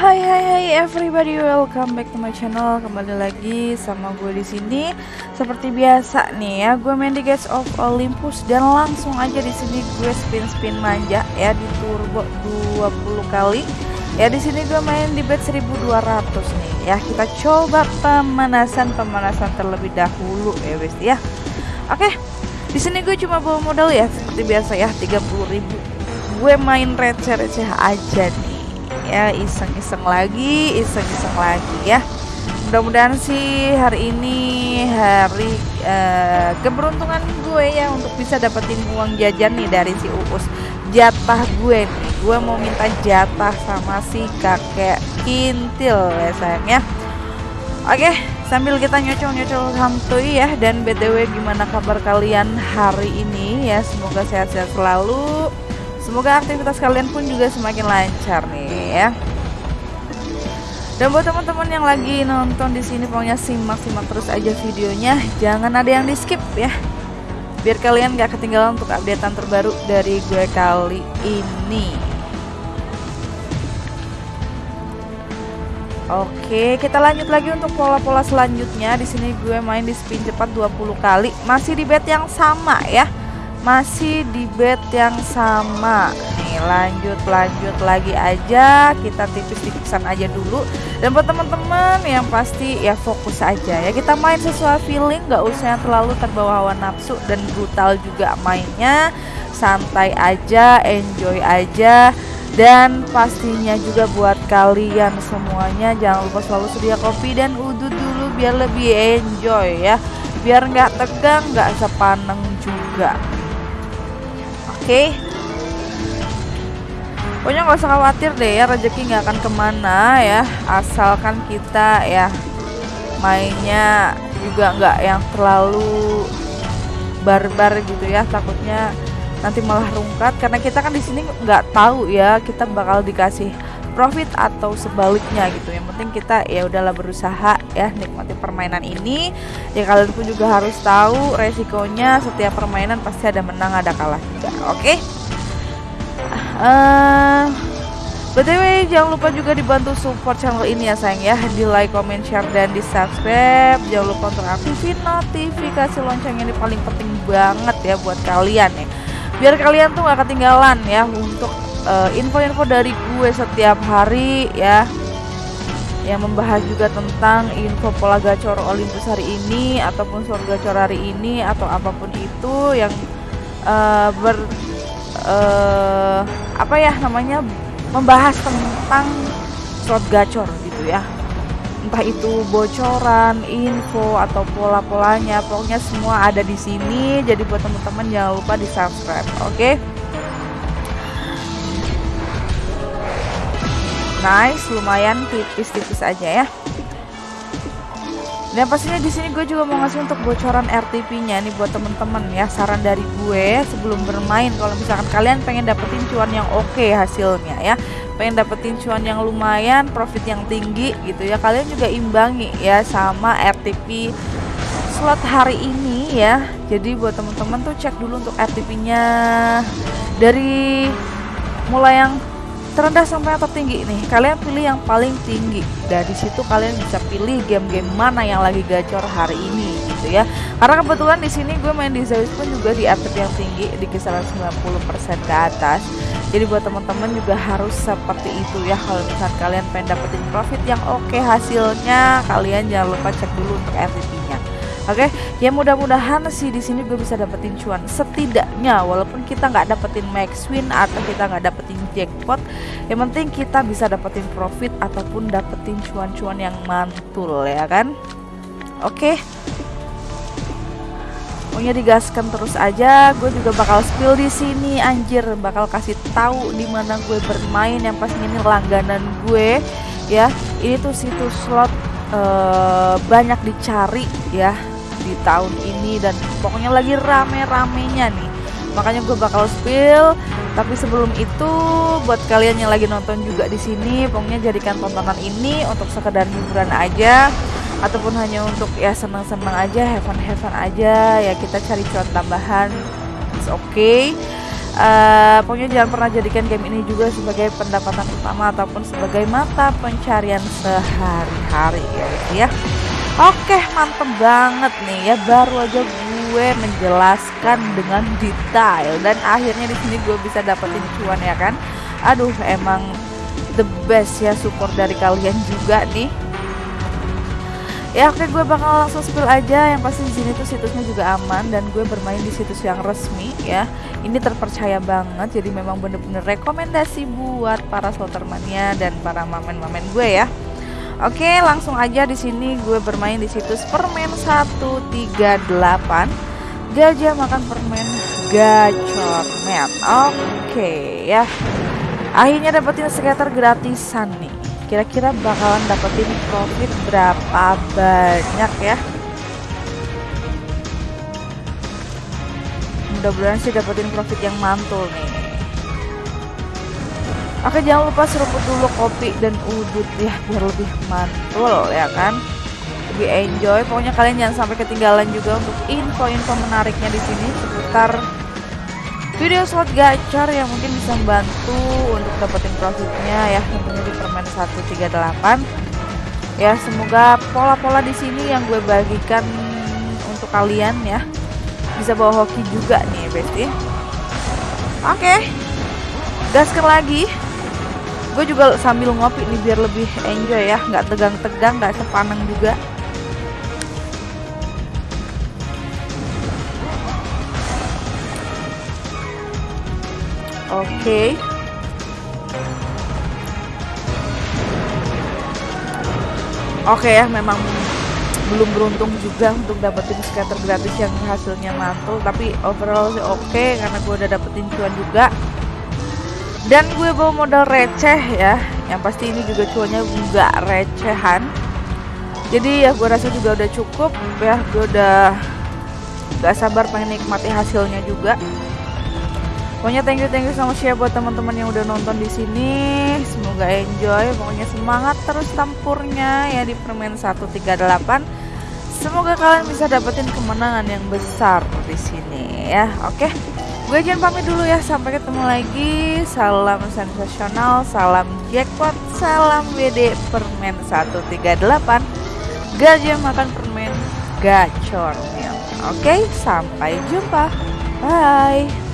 Hai hai hai everybody, welcome back to my channel. Kembali lagi sama gue di sini. Seperti biasa nih ya, gue main di Gates of Olympus dan langsung aja di sini gue spin-spin manja ya di turbo 20 kali. Ya di sini gue main di bet 1200 nih ya. Kita coba pemanasan-pemanasan terlebih dahulu ya guys ya. Oke. Di sini gue cuma bawa modal ya seperti biasa ya 30.000. Gue main receh-receh aja nih ya iseng-iseng lagi iseng-iseng lagi ya. Mudah-mudahan sih hari ini hari uh, keberuntungan gue ya untuk bisa dapetin uang jajan nih dari si Uus. Jatah gue nih gue mau minta jatah sama si kakek kintil ya sayang ya. Oke sambil kita nyocol-nyocol santuy ya. Dan btw gimana kabar kalian hari ini ya? Semoga sehat-sehat selalu. Semoga aktivitas kalian pun juga semakin lancar nih ya. Dan buat teman-teman yang lagi nonton di sini pokoknya simak-simak terus aja videonya, jangan ada yang di skip ya. Biar kalian gak ketinggalan untuk updatean terbaru dari gue kali ini. Oke, kita lanjut lagi untuk pola-pola selanjutnya. Di sini gue main di spin cepat 20 kali, masih di bet yang sama ya masih di bed yang sama. Nih lanjut lanjut lagi aja. Kita tipis-tipisan aja dulu. Dan buat teman-teman yang pasti ya fokus aja ya. Kita main sesuai feeling nggak usah yang terlalu terbawa hawa nafsu dan brutal juga mainnya. Santai aja enjoy aja. Dan pastinya juga buat kalian semuanya jangan lupa selalu sedia kopi dan udut dulu biar lebih enjoy ya. Biar nggak tegang nggak sepaneng juga okay? pokoknya nggak usah khawatir deh ya rezeki nggak akan ke mana ya asalkan kita ya mainnya juga nggak yang terlalu barbar gitu ya takutnya nanti malah rungkat karena kita kan di sini nggak tahu ya kita bakal dikasih profit atau sebaliknya gitu. Yang penting kita ya udahlah berusaha ya nikmati permainan ini. Ya kalian pun juga harus tahu resikonya setiap permainan pasti ada menang ada kalah juga oke? Okay? uh, BTW jangan lupa juga dibantu support channel ini ya sayang ya. Di like, comment, share, dan di subscribe. Jangan lupa untuk aktifin notifikasi lonceng ini paling penting banget ya buat kalian ya. Biar kalian tuh gak ketinggalan ya untuk Eh, info-info uh, dari gue setiap hari ya yang membahas juga tentang info pola gacor Olympus hari ini ataupun slot gacor hari ini atau apa pun itu yang uh, ber uh, apa ya namanya membahas tentang slot gacor gitu ya entah itu bocoran, info atau pola-polanya, pokoknya semua ada di sini. Jadi buat teman-teman jangan lupa di subscribe, oke? Okay? Nice, lumayan tipis-tipis aja ya. Dan pastinya di sini gue juga mau ngasih untuk bocoran RTP-nya nih buat temen-temen ya. Saran dari gue sebelum bermain kalau misalkan kalian pengen dapetin cuan yang oke okay hasilnya ya. Pengen dapetin cuan yang lumayan, profit yang tinggi gitu ya. Kalian juga imbangi ya sama RTP slot hari ini ya. Jadi buat temen-temen tuh cek dulu untuk RTP-nya dari mulai yang terendah sampai yang tertinggi nih? Kalian pilih yang paling tinggi. Dari situ kalian bisa pilih game-game mana yang lagi gacor hari ini gitu ya. Karena kebetulan di sini gue main di Zeus pun juga di atlet yang tinggi di kisaran 90% ke atas. Jadi buat teman-teman juga harus seperti itu ya. Kalau misalnya kalian pengen dapetin profit yang oke hasilnya kalian jangan lupa cek dulu untuk nya Oke, okay? ya mudah-mudahan sih di sini gue bisa dapetin cuan setidaknya walaupun kita nggak dapetin max win atau kita nggak dapetin jackpot, yang penting kita bisa dapetin profit ataupun dapetin cuan-cuan yang mantul ya kan? Oke. Okay. Pokoknya digaskan terus aja. Gue juga bakal spill di sini anjir, bakal kasih tahu di mana gue bermain yang pas ini langganan gue ya. Ini tuh situs slot uh, banyak dicari ya di tahun ini dan pokoknya lagi rame-ramenya nih. Makanya gue bakal spill tapi sebelum itu buat kalian yang lagi nonton juga di sini pokoknya jadikan tontonan ini untuk sekedar hiburan aja ataupun hanya untuk ya senang-senang aja have fun have fun aja ya kita cari cuan tambahan. It's okay. Uh, pokoknya jangan pernah jadikan game ini juga sebagai pendapatan utama ataupun sebagai mata pencarian sehari-hari ya ya oke mantep banget nih ya. Baru aja gue menjelaskan dengan detail. Dan akhirnya di sini gue bisa dapetin cuan ya kan. Aduh emang the best ya support dari kalian juga nih. Ya oke gue bakal langsung spill aja. Yang pasti di sini tuh situsnya juga aman dan gue bermain di situs yang resmi ya. Ini terpercaya banget jadi memang bener-bener rekomendasi buat para slotermania dan para mamen-mamen gue ya oke langsung aja di sini gue bermain di situs permen 138 gajah makan permen gacor men oke ya. Akhirnya dapetin skater gratisan nih. Kira-kira bakalan dapetin profit berapa banyak ya? Mudah-mudahan sih dapetin profit yang mantul nih oke jangan lupa seruput dulu kopi dan udut ya biar lebih mantul ya kan? Lebih enjoy. Pokoknya kalian jangan sampai ketinggalan juga untuk info-info menariknya di sini seputar video slot gacor yang mungkin bisa membantu untuk dapetin profitnya ya tentunya di permen 138 ya semoga pola-pola di sini yang gue bagikan untuk kalian ya bisa bawa hoki juga nih besti oke okay. gaskan lagi gue juga sambil ngopi nih biar lebih enjoy ya nggak tegang-tegang nggak sepaneng juga Oke. Okay. Oke okay ya, memang belum beruntung juga untuk dapetin scatter gratis yang hasilnya mantul tapi overall sih oke okay, karena gue udah dapetin cuan juga dan gue bawa modal receh ya yang pasti ini juga cuannya nggak recehan jadi ya gue rasa juga udah cukup ya gue udah gak sabar pengen nikmati hasilnya juga Pokoknya thank you thank you much ya buat teman-teman yang udah nonton di sini. Semoga enjoy. Pokoknya semangat terus tampurnya ya di permen 138. Semoga kalian bisa dapetin kemenangan yang besar di sini ya. Oke. Gue jangan pamit dulu ya. Sampai ketemu lagi. Salam sensasional, salam jackpot, salam WD permen 138. Gajah makan permen gacor. Oke, sampai jumpa. Bye.